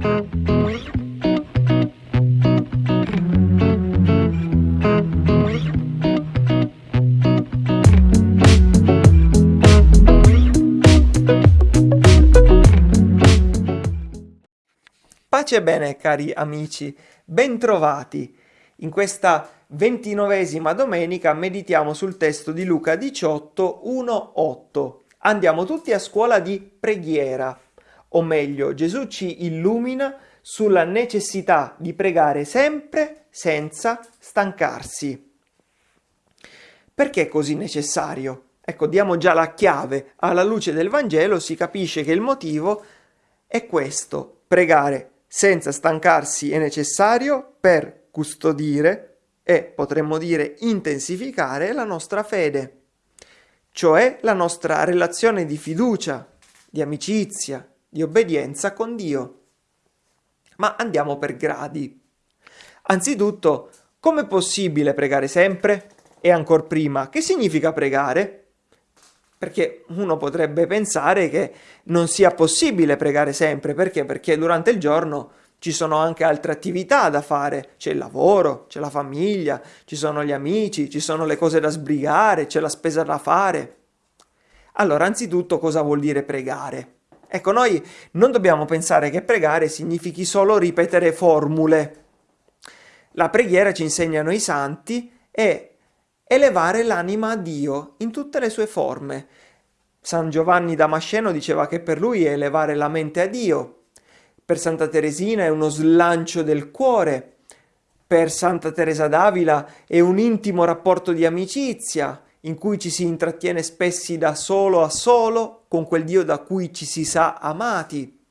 Pace e bene cari amici, bentrovati! In questa ventinovesima domenica meditiamo sul testo di Luca 18, 1, 8. Andiamo tutti a scuola di preghiera, o meglio Gesù ci illumina sulla necessità di pregare sempre senza stancarsi. Perché è così necessario? Ecco, diamo già la chiave. Alla luce del Vangelo si capisce che il motivo è questo, pregare senza stancarsi è necessario per custodire e, potremmo dire, intensificare la nostra fede, cioè la nostra relazione di fiducia, di amicizia, di obbedienza con Dio. Ma andiamo per gradi. Anzitutto, com'è possibile pregare sempre? E ancora prima, che significa pregare? perché uno potrebbe pensare che non sia possibile pregare sempre, perché? Perché durante il giorno ci sono anche altre attività da fare, c'è il lavoro, c'è la famiglia, ci sono gli amici, ci sono le cose da sbrigare, c'è la spesa da fare. Allora, anzitutto cosa vuol dire pregare? Ecco, noi non dobbiamo pensare che pregare significhi solo ripetere formule. La preghiera ci insegnano i santi e elevare l'anima a Dio in tutte le sue forme. San Giovanni Damasceno diceva che per lui è elevare la mente a Dio, per Santa Teresina è uno slancio del cuore, per Santa Teresa d'Avila è un intimo rapporto di amicizia, in cui ci si intrattiene spessi da solo a solo con quel Dio da cui ci si sa amati.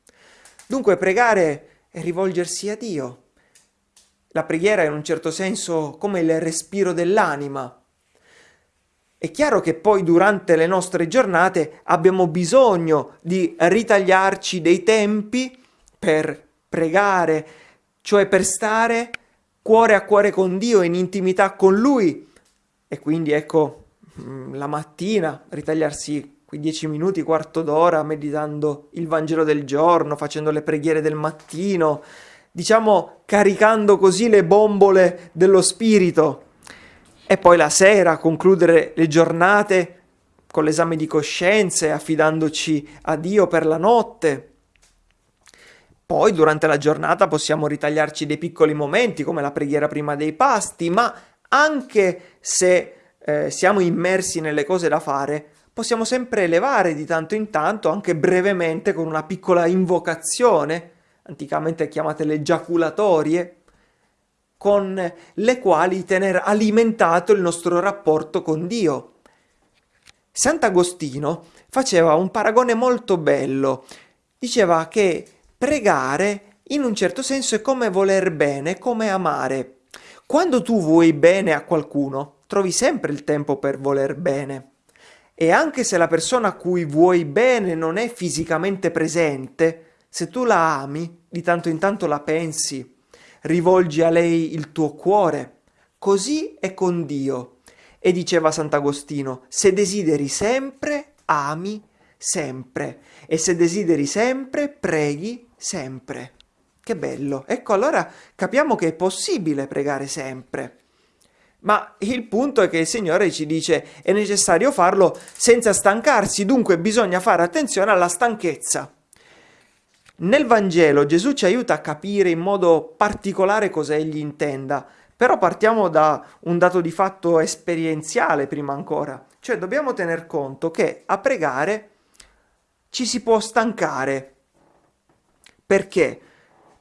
Dunque pregare è rivolgersi a Dio. La preghiera è in un certo senso come il respiro dell'anima, è chiaro che poi durante le nostre giornate abbiamo bisogno di ritagliarci dei tempi per pregare, cioè per stare cuore a cuore con Dio, in intimità con Lui. E quindi ecco, la mattina ritagliarsi quei dieci minuti, quarto d'ora, meditando il Vangelo del giorno, facendo le preghiere del mattino, diciamo caricando così le bombole dello spirito e poi la sera concludere le giornate con l'esame di coscienze, affidandoci a Dio per la notte. Poi durante la giornata possiamo ritagliarci dei piccoli momenti come la preghiera prima dei pasti, ma anche se eh, siamo immersi nelle cose da fare, possiamo sempre elevare di tanto in tanto, anche brevemente, con una piccola invocazione, anticamente chiamate le giaculatorie, con le quali tener alimentato il nostro rapporto con Dio. Sant'Agostino faceva un paragone molto bello. Diceva che pregare in un certo senso è come voler bene, come amare. Quando tu vuoi bene a qualcuno, trovi sempre il tempo per voler bene. E anche se la persona a cui vuoi bene non è fisicamente presente, se tu la ami, di tanto in tanto la pensi, rivolgi a lei il tuo cuore. Così è con Dio. E diceva Sant'Agostino, se desideri sempre, ami sempre. E se desideri sempre, preghi sempre. Che bello. Ecco, allora capiamo che è possibile pregare sempre. Ma il punto è che il Signore ci dice è necessario farlo senza stancarsi, dunque bisogna fare attenzione alla stanchezza. Nel Vangelo Gesù ci aiuta a capire in modo particolare cosa egli intenda, però partiamo da un dato di fatto esperienziale prima ancora, cioè dobbiamo tener conto che a pregare ci si può stancare. Perché?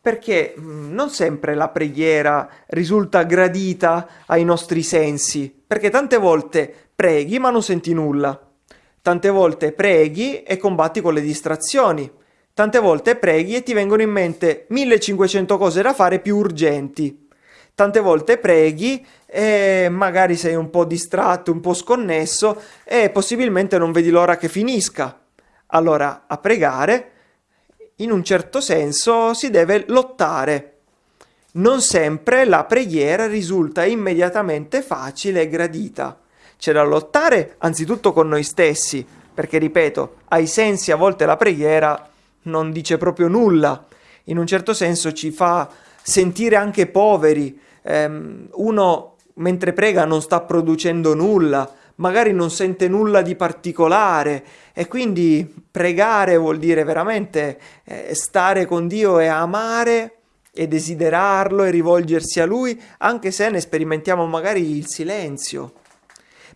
Perché mm, non sempre la preghiera risulta gradita ai nostri sensi, perché tante volte preghi ma non senti nulla, tante volte preghi e combatti con le distrazioni, Tante volte preghi e ti vengono in mente 1500 cose da fare più urgenti. Tante volte preghi e magari sei un po' distratto, un po' sconnesso e possibilmente non vedi l'ora che finisca. Allora, a pregare, in un certo senso, si deve lottare. Non sempre la preghiera risulta immediatamente facile e gradita. C'è da lottare anzitutto con noi stessi, perché ripeto, ai sensi a volte la preghiera non dice proprio nulla. in un certo senso ci fa sentire anche poveri. Um, uno mentre prega non sta producendo nulla, magari non sente nulla di particolare e quindi pregare vuol dire veramente eh, stare con Dio e amare e desiderarlo e rivolgersi a Lui, anche se ne sperimentiamo magari il silenzio.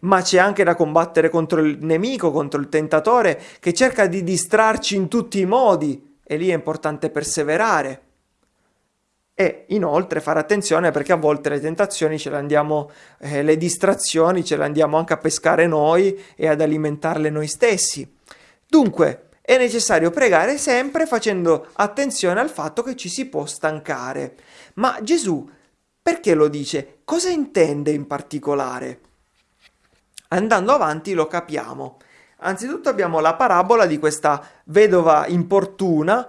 Ma c'è anche da combattere contro il nemico, contro il tentatore, che cerca di distrarci in tutti i modi, e lì è importante perseverare. E inoltre fare attenzione perché a volte le tentazioni ce le andiamo, eh, le distrazioni ce le andiamo anche a pescare noi e ad alimentarle noi stessi. Dunque, è necessario pregare sempre facendo attenzione al fatto che ci si può stancare. Ma Gesù perché lo dice? Cosa intende in particolare? Andando avanti lo capiamo. Anzitutto abbiamo la parabola di questa vedova importuna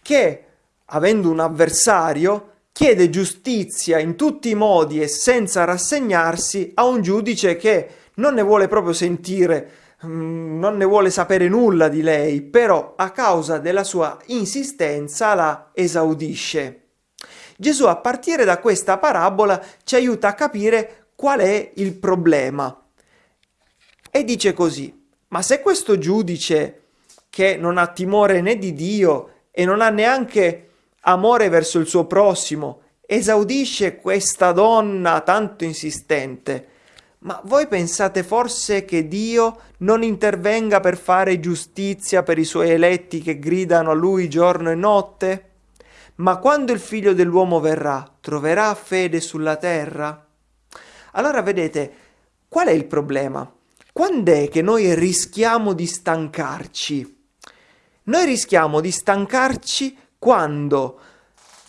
che avendo un avversario, chiede giustizia in tutti i modi e senza rassegnarsi a un giudice che non ne vuole proprio sentire, mm, non ne vuole sapere nulla di lei, però a causa della sua insistenza la esaudisce. Gesù a partire da questa parabola ci aiuta a capire qual è il problema. E dice così, ma se questo giudice che non ha timore né di Dio e non ha neanche amore verso il suo prossimo, esaudisce questa donna tanto insistente. Ma voi pensate forse che Dio non intervenga per fare giustizia per i suoi eletti che gridano a lui giorno e notte? Ma quando il figlio dell'uomo verrà, troverà fede sulla terra? Allora vedete, qual è il problema? Quando è che noi rischiamo di stancarci? Noi rischiamo di stancarci quando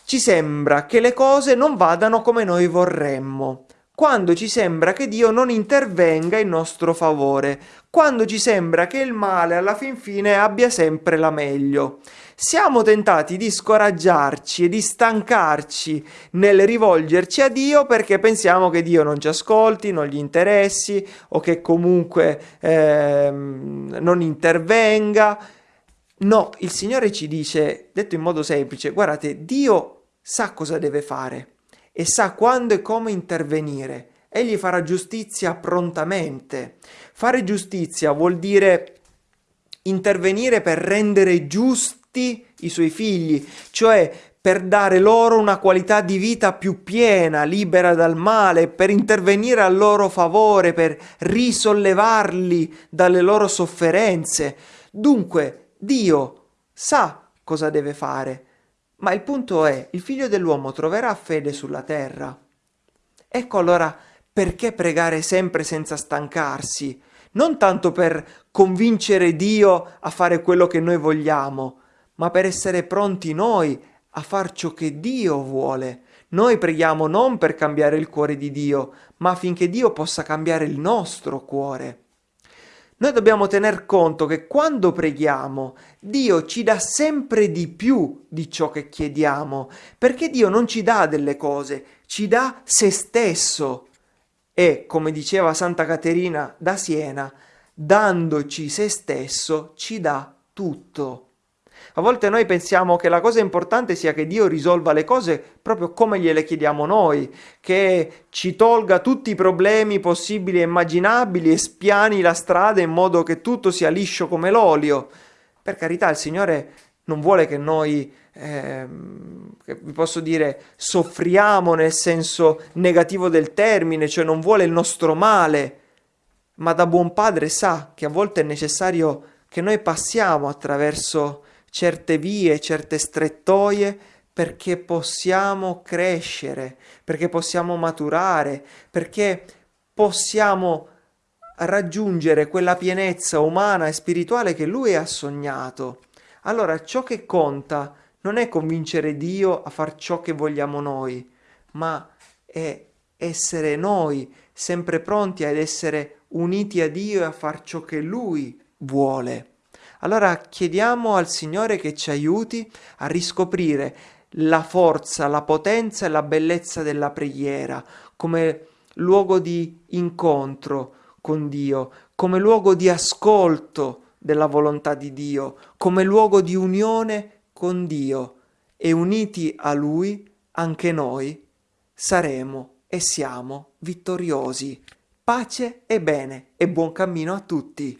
ci sembra che le cose non vadano come noi vorremmo, quando ci sembra che Dio non intervenga in nostro favore, quando ci sembra che il male alla fin fine abbia sempre la meglio. Siamo tentati di scoraggiarci e di stancarci nel rivolgerci a Dio perché pensiamo che Dio non ci ascolti, non gli interessi o che comunque eh, non intervenga No, il Signore ci dice, detto in modo semplice, guardate, Dio sa cosa deve fare e sa quando e come intervenire. Egli farà giustizia prontamente. Fare giustizia vuol dire intervenire per rendere giusti i suoi figli, cioè per dare loro una qualità di vita più piena, libera dal male, per intervenire a loro favore, per risollevarli dalle loro sofferenze. Dunque, Dio sa cosa deve fare, ma il punto è, il figlio dell'uomo troverà fede sulla terra. Ecco allora perché pregare sempre senza stancarsi, non tanto per convincere Dio a fare quello che noi vogliamo, ma per essere pronti noi a far ciò che Dio vuole. Noi preghiamo non per cambiare il cuore di Dio, ma affinché Dio possa cambiare il nostro cuore. Noi dobbiamo tener conto che quando preghiamo, Dio ci dà sempre di più di ciò che chiediamo, perché Dio non ci dà delle cose, ci dà se stesso. E, come diceva Santa Caterina da Siena, dandoci se stesso ci dà tutto. A volte noi pensiamo che la cosa importante sia che Dio risolva le cose proprio come gliele chiediamo noi, che ci tolga tutti i problemi possibili e immaginabili e spiani la strada in modo che tutto sia liscio come l'olio. Per carità, il Signore non vuole che noi, eh, vi posso dire, soffriamo nel senso negativo del termine, cioè non vuole il nostro male, ma da buon padre sa che a volte è necessario che noi passiamo attraverso certe vie, certe strettoie perché possiamo crescere, perché possiamo maturare, perché possiamo raggiungere quella pienezza umana e spirituale che lui ha sognato. Allora ciò che conta non è convincere Dio a far ciò che vogliamo noi, ma è essere noi sempre pronti ad essere uniti a Dio e a far ciò che Lui vuole. Allora chiediamo al Signore che ci aiuti a riscoprire la forza, la potenza e la bellezza della preghiera come luogo di incontro con Dio, come luogo di ascolto della volontà di Dio, come luogo di unione con Dio e uniti a Lui anche noi saremo e siamo vittoriosi. Pace e bene e buon cammino a tutti.